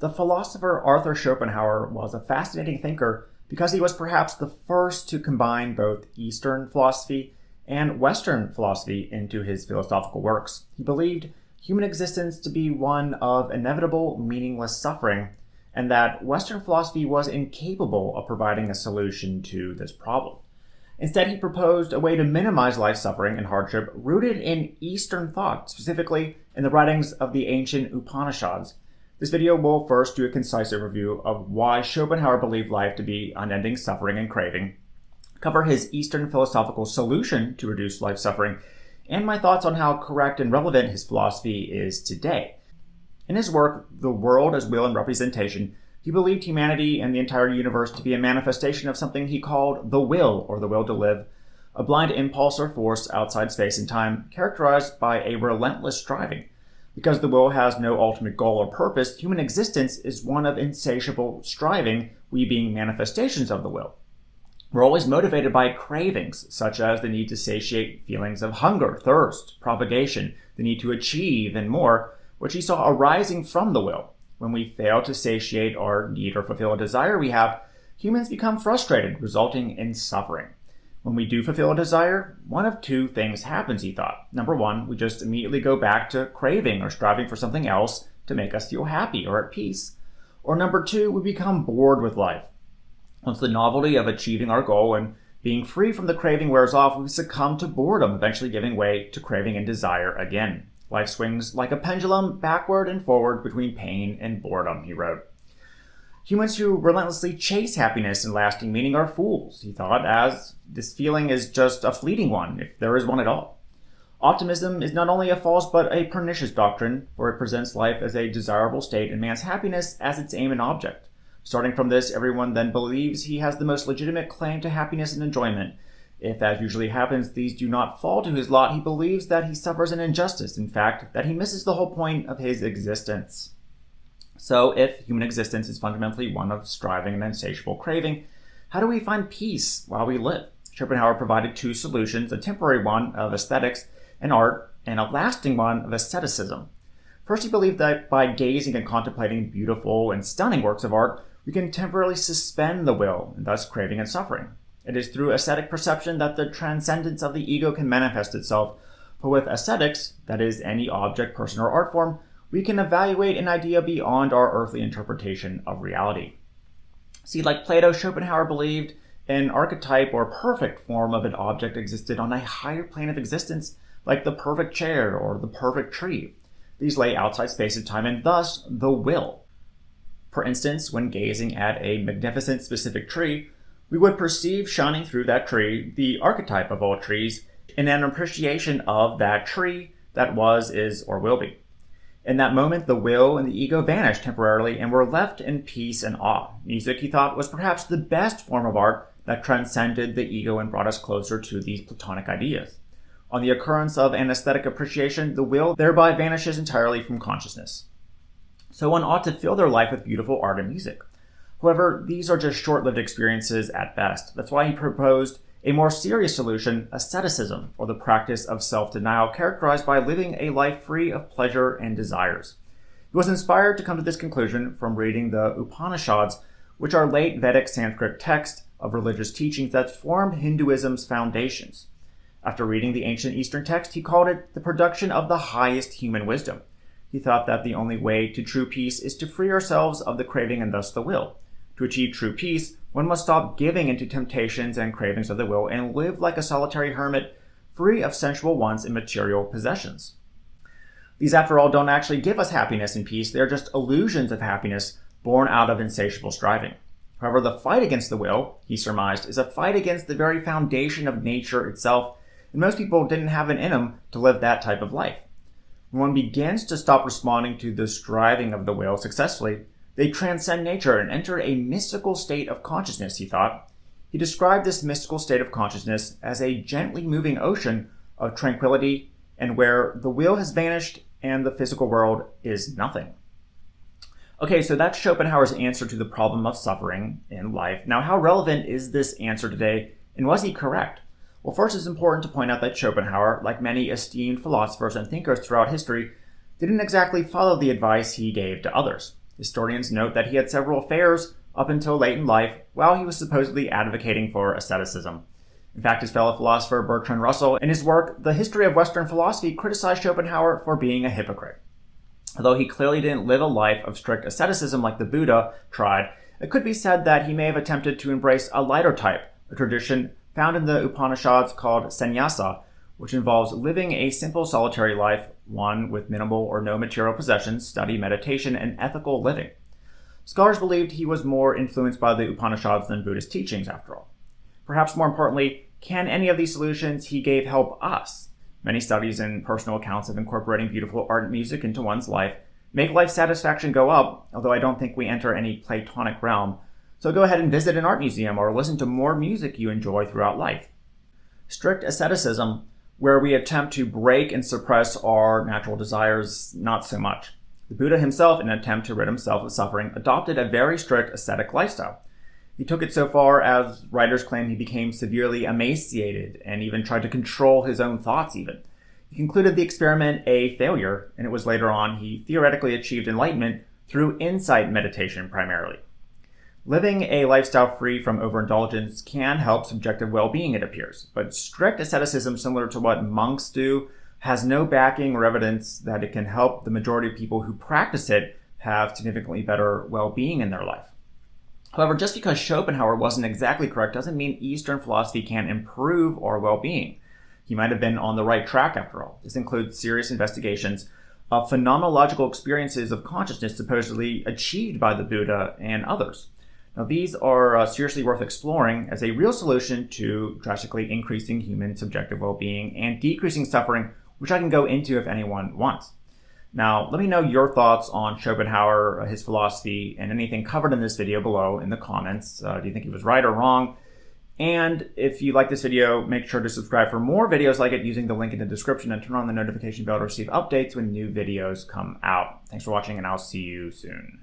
The philosopher Arthur Schopenhauer was a fascinating thinker because he was perhaps the first to combine both Eastern philosophy and Western philosophy into his philosophical works. He believed human existence to be one of inevitable, meaningless suffering, and that Western philosophy was incapable of providing a solution to this problem. Instead, he proposed a way to minimize life suffering and hardship rooted in Eastern thought, specifically in the writings of the ancient Upanishads, this video will first do a concise overview of why Schopenhauer believed life to be unending suffering and craving, cover his Eastern philosophical solution to reduce life suffering, and my thoughts on how correct and relevant his philosophy is today. In his work, The World as Will and Representation, he believed humanity and the entire universe to be a manifestation of something he called the will, or the will to live, a blind impulse or force outside space and time characterized by a relentless striving because the will has no ultimate goal or purpose, human existence is one of insatiable striving, we being manifestations of the will. We're always motivated by cravings, such as the need to satiate feelings of hunger, thirst, propagation, the need to achieve, and more, which he saw arising from the will. When we fail to satiate our need or fulfill a desire we have, humans become frustrated, resulting in suffering. When we do fulfill a desire, one of two things happens, he thought. Number one, we just immediately go back to craving or striving for something else to make us feel happy or at peace. Or number two, we become bored with life. Once the novelty of achieving our goal and being free from the craving wears off, we succumb to boredom, eventually giving way to craving and desire again. Life swings like a pendulum backward and forward between pain and boredom, he wrote. Humans who relentlessly chase happiness and lasting meaning are fools, he thought, as this feeling is just a fleeting one, if there is one at all. Optimism is not only a false but a pernicious doctrine, for it presents life as a desirable state and man's happiness as its aim and object. Starting from this, everyone then believes he has the most legitimate claim to happiness and enjoyment. If, as usually happens, these do not fall to his lot, he believes that he suffers an injustice, in fact, that he misses the whole point of his existence. So, if human existence is fundamentally one of striving and insatiable craving, how do we find peace while we live? Schopenhauer provided two solutions a temporary one of aesthetics and art, and a lasting one of asceticism. First, he believed that by gazing and contemplating beautiful and stunning works of art, we can temporarily suspend the will, and thus craving and suffering. It is through aesthetic perception that the transcendence of the ego can manifest itself, for with aesthetics, that is, any object, person, or art form, we can evaluate an idea beyond our earthly interpretation of reality. See, like Plato, Schopenhauer believed an archetype or perfect form of an object existed on a higher plane of existence, like the perfect chair or the perfect tree. These lay outside space and time and thus the will. For instance, when gazing at a magnificent specific tree, we would perceive shining through that tree the archetype of all trees in an appreciation of that tree that was, is, or will be. In that moment, the will and the ego vanished temporarily and were left in peace and awe. Music, he thought, was perhaps the best form of art that transcended the ego and brought us closer to these Platonic ideas. On the occurrence of an aesthetic appreciation, the will thereby vanishes entirely from consciousness. So one ought to fill their life with beautiful art and music. However, these are just short lived experiences at best. That's why he proposed a more serious solution, asceticism, or the practice of self denial, characterized by living a life free of pleasure and desires. He was inspired to come to this conclusion from reading the Upanishads, which are late Vedic Sanskrit texts of religious teachings that formed Hinduism's foundations. After reading the ancient Eastern text, he called it the production of the highest human wisdom. He thought that the only way to true peace is to free ourselves of the craving and thus the will. To achieve true peace, one must stop giving into temptations and cravings of the will and live like a solitary hermit, free of sensual wants and material possessions. These, after all, don't actually give us happiness and peace. They're just illusions of happiness born out of insatiable striving. However, the fight against the will, he surmised, is a fight against the very foundation of nature itself, and most people didn't have it in them to live that type of life. When one begins to stop responding to the striving of the will successfully, they transcend nature and enter a mystical state of consciousness, he thought. He described this mystical state of consciousness as a gently moving ocean of tranquility and where the will has vanished and the physical world is nothing. Okay, so that's Schopenhauer's answer to the problem of suffering in life. Now, how relevant is this answer today, and was he correct? Well, first, it's important to point out that Schopenhauer, like many esteemed philosophers and thinkers throughout history, didn't exactly follow the advice he gave to others. Historians note that he had several affairs up until late in life while he was supposedly advocating for asceticism. In fact, his fellow philosopher Bertrand Russell, in his work The History of Western Philosophy, criticized Schopenhauer for being a hypocrite. Although he clearly didn't live a life of strict asceticism like the Buddha tried, it could be said that he may have attempted to embrace a lighter type, a tradition found in the Upanishads called sannyasa, which involves living a simple solitary life, one with minimal or no material possessions, study, meditation, and ethical living. Scholars believed he was more influenced by the Upanishads than Buddhist teachings, after all. Perhaps more importantly, can any of these solutions he gave help us? Many studies and personal accounts of incorporating beautiful art and music into one's life make life satisfaction go up, although I don't think we enter any Platonic realm. So go ahead and visit an art museum or listen to more music you enjoy throughout life. Strict asceticism where we attempt to break and suppress our natural desires, not so much. The Buddha himself, in an attempt to rid himself of suffering, adopted a very strict ascetic lifestyle. He took it so far as writers claim he became severely emaciated and even tried to control his own thoughts even. He concluded the experiment a failure, and it was later on he theoretically achieved enlightenment through insight meditation primarily. Living a lifestyle free from overindulgence can help subjective well being, it appears, but strict asceticism, similar to what monks do, has no backing or evidence that it can help the majority of people who practice it have significantly better well being in their life. However, just because Schopenhauer wasn't exactly correct doesn't mean Eastern philosophy can't improve our well being. He might have been on the right track after all. This includes serious investigations of phenomenological experiences of consciousness supposedly achieved by the Buddha and others. Now, these are uh, seriously worth exploring as a real solution to drastically increasing human subjective well being and decreasing suffering, which I can go into if anyone wants. Now, let me know your thoughts on Schopenhauer, uh, his philosophy, and anything covered in this video below in the comments. Uh, do you think he was right or wrong? And if you like this video, make sure to subscribe for more videos like it using the link in the description and turn on the notification bell to receive updates when new videos come out. Thanks for watching, and I'll see you soon.